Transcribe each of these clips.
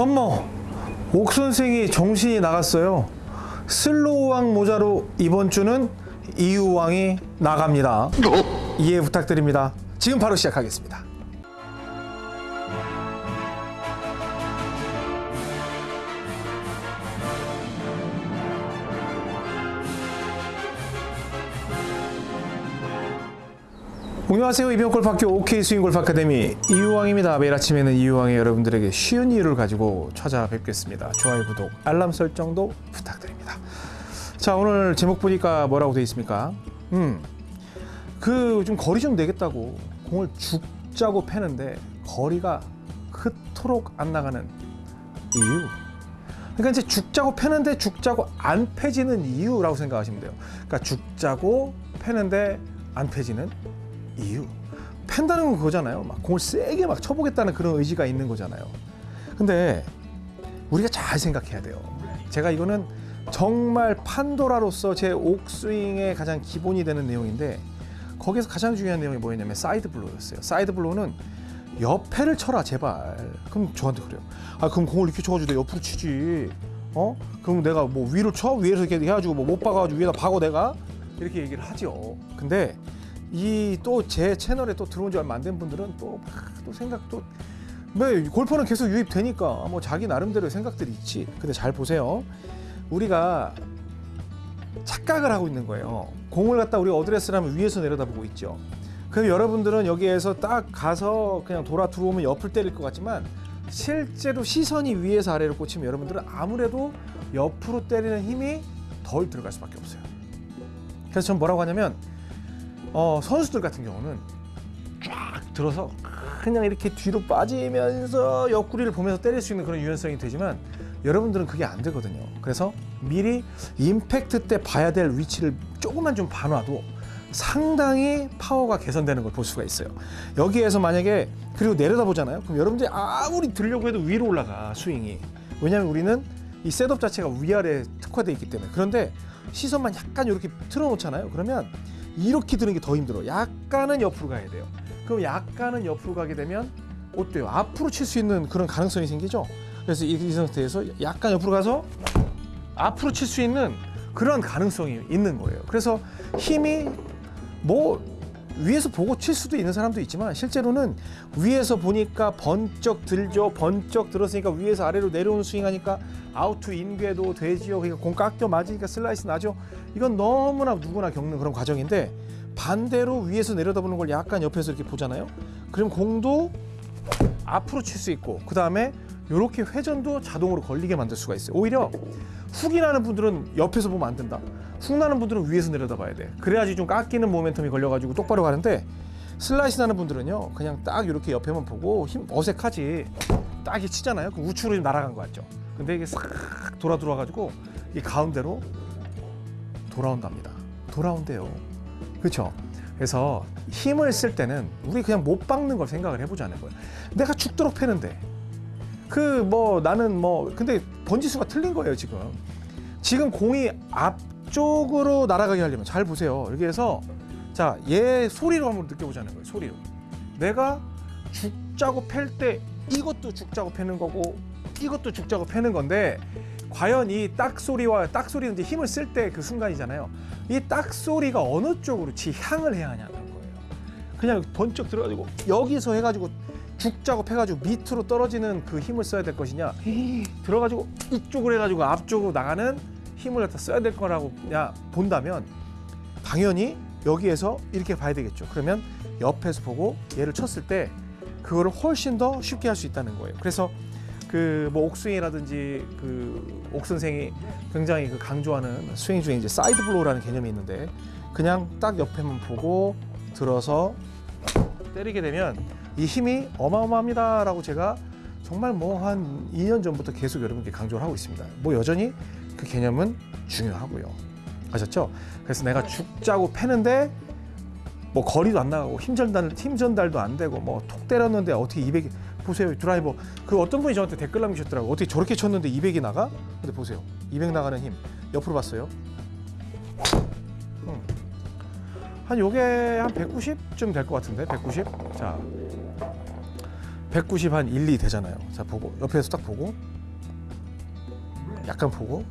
어머, 옥 선생이 정신이 나갔어요. 슬로우왕 모자로 이번 주는 이유왕이 나갑니다. 이해 부탁드립니다. 지금 바로 시작하겠습니다. 안녕하세요. 이병골프학교 OK 스윙골프 아카데미 이유왕입니다. 매일 아침에는 이유왕이 여러분들에게 쉬운 이유를 가지고 찾아뵙겠습니다. 좋아요, 구독, 알람 설정도 부탁드립니다. 자, 오늘 제목 보니까 뭐라고 되어 있습니까? 음, 그 좀 거리 좀 내겠다고 공을 죽자고 패는데 거리가 그토록 안 나가는 이유. 그러니까 이제 죽자고 패는데 죽자고 안 패지는 이유라고 생각하시면 돼요. 그러니까 죽자고 패는데 안 패지는 이유. 팬다는 건 그거잖아요. 막 공을 세게 막 쳐보겠다는 그런 의지가 있는 거잖아요. 근데 우리가 잘 생각해야 돼요. 제가 이거는 정말 판도라로서 제 옥스윙의 가장 기본이 되는 내용인데 거기서 가장 중요한 내용이 뭐였냐면 side blow였어요. side blow는 옆에를 쳐라 제발. 그럼 저한테 그래요. 아 그럼 공을 이렇게 쳐가지고 내 옆으로 치지. 어? 그럼 내가 뭐 위로 쳐 위에서 이렇게 해가지고 뭐 못 박아가지고 위에다 박어 내가 이렇게 얘기를 하죠. 근데 이 또 제 채널에 또 들어온 지 얼마 안 된 분들은 또, 막또 생각 또 뭐, 골퍼는 계속 유입되니까 뭐 자기 나름대로의 생각들이 있지. 근데 잘 보세요. 우리가 착각을 하고 있는 거예요. 공을 갖다 우리 어드레스를 하면 위에서 내려다보고 있죠. 그럼 여러분들은 여기에서 딱 가서 그냥 돌아 들어오면 옆을 때릴 것 같지만 실제로 시선이 위에서 아래로 꽂히면 여러분들은 아무래도 옆으로 때리는 힘이 덜 들어갈 수밖에 없어요. 그래서 전 뭐라고 하냐면 어, 선수들 같은 경우는 쫙 들어서 그냥 이렇게 뒤로 빠지면서 옆구리를 보면서 때릴 수 있는 그런 유연성이 되지만 여러분들은 그게 안 되거든요. 그래서 미리 임팩트 때 봐야 될 위치를 조금만 좀 봐놔도 상당히 파워가 개선되는 걸 볼 수가 있어요. 여기에서 만약에 그리고 내려다 보잖아요. 그럼 여러분들이 아무리 들려고 해도 위로 올라가 스윙이. 왜냐하면 우리는 이 셋업 자체가 위아래 특화되어 있기 때문에. 그런데 시선만 약간 이렇게 틀어놓잖아요. 그러면 이렇게 드는 게 더 힘들어. 약간은 옆으로 가야 돼요. 그럼 약간은 옆으로 가게 되면 어때요? 앞으로 칠 수 있는 그런 가능성이 생기죠. 그래서 이, 이 상태에서 약간 옆으로 가서 앞으로 칠 수 있는 그런 가능성이 있는 거예요. 그래서 힘이 뭐 위에서 보고 칠 수도 있는 사람도 있지만 실제로는 위에서 보니까 번쩍 들죠. 번쩍 들었으니까 위에서 아래로 내려오는 스윙하니까 out to in 궤도 되지요. 그러니까 공 깎여 맞으니까 슬라이스 나죠. 이건 너무나 누구나 겪는 그런 과정인데 반대로 위에서 내려다보는 걸 약간 옆에서 이렇게 보잖아요. 그럼 공도 앞으로 칠 수 있고 그 다음에 이렇게 회전도 자동으로 걸리게 만들 수가 있어요. 오히려 훅이 나는 분들은 옆에서 보면 안 된다. 훅 나는 분들은 위에서 내려다봐야 돼. 그래야지 좀 깎이는 모멘텀이 걸려가지고 똑바로 가는데 슬라이스 나는 분들은요 그냥 딱 이렇게 옆에만 보고 힘 어색하지 딱 이렇게 치잖아요. 그 우측으로 좀 날아간 거 같죠. 근데 이게 싹 돌아 들어와가지고 이 가운데로 돌아온답니다. 돌아온대요. 그렇죠? 그래서 힘을 쓸 때는 우리 그냥 못 박는 걸 생각을 해보자는 거예요. 내가 죽도록 패는데 그 뭐 나는 뭐 근데 번지수가 틀린 거예요 지금. 지금 공이 앞쪽으로 날아가게 하려면 잘 보세요. 여기에서 자 얘 소리로 한번 느껴보자는 거예요. 소리로. 내가 죽자고 팰 때 이것도 죽자고 패는 거고 이것도 죽자고 패는 건데 과연 이 딱 소리와 딱 소리는 이제 힘을 쓸 때 그 순간이잖아요. 이 딱 소리가 어느 쪽으로 지향을 해야 하냐는 거예요. 그냥 번쩍 들어가지고 여기서 해가지고 죽자고 패가지고 밑으로 떨어지는 그 힘을 써야 될 것이냐 들어가지고 이쪽으로 해가지고 앞쪽으로 나가는 힘을 갖다 써야 될 거라고 야 본다면 당연히 여기에서 이렇게 봐야 되겠죠. 그러면 옆에서 보고 얘를 쳤을 때 그거를 훨씬 더 쉽게 할 수 있다는 거예요. 그래서 그 뭐 옥스윙이라든지 그 옥 선생이 굉장히 그 강조하는 스윙 중에 이제 side blow라는 개념이 있는데 그냥 딱 옆에만 보고 들어서 때리게 되면 이 힘이 어마어마합니다라고 제가 정말 뭐 한 2년 전부터 계속 여러분께 강조를 하고 있습니다. 뭐 여전히 그 개념은 중요하고요. 아셨죠? 그래서 내가 죽자고 패는데 뭐 거리도 안 나가고 힘 전달 힘 전달도 안 되고 뭐 톡 때렸는데 어떻게 200 보세요 드라이버 그 어떤 분이 저한테 댓글 남기셨더라고 어떻게 저렇게 쳤는데 200이 나가? 근데 보세요 200 나가는 힘 옆으로 봤어요. 음. 한 요게 한 190쯤 될 것 같은데 190. 자 190 한 1, 2 되잖아요. 자 보고 옆에서 딱 보고 약간 보고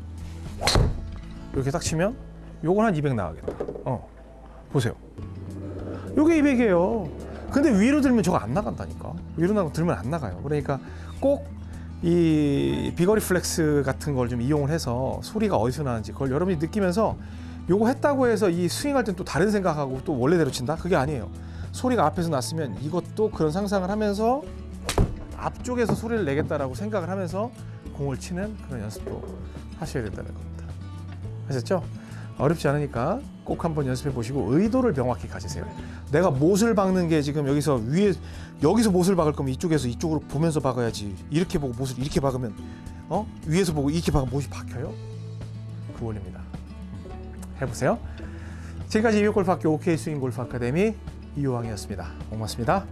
이렇게 딱 치면 요건 한 200 나가겠다. 어 보세요. 요게 200이에요. 근데 위로 들면 저거 안 나간다니까. 위로 들면 안 나가요. 그러니까 꼭 이 비거리 플렉스 같은 걸 좀 이용을 해서 소리가 어디서 나는지 그걸 여러분이 느끼면서 요거 했다고 해서 이 스윙할 땐 또 다른 생각하고 또 원래대로 친다? 그게 아니에요. 소리가 앞에서 났으면 이것도 그런 상상을 하면서 앞쪽에서 소리를 내겠다라고 생각을 하면서 공을 치는 그런 연습도 하셔야 된다는 겁니다. 아셨죠? 어렵지 않으니까 꼭 한번 연습해 보시고 의도를 명확히 가지세요. 내가 못을 박는 게 지금 여기서 위에 여기서 못을 박을 거면 이쪽에서 이쪽으로 보면서 박아야지. 이렇게 보고 못을 이렇게 박으면 어 위에서 보고 이렇게 박으면 못이 박혀요? 그 원리입니다. 해보세요. 지금까지 이병골프학교 OK 스윙 골프 아카데미 이호왕이었습니다. 고맙습니다.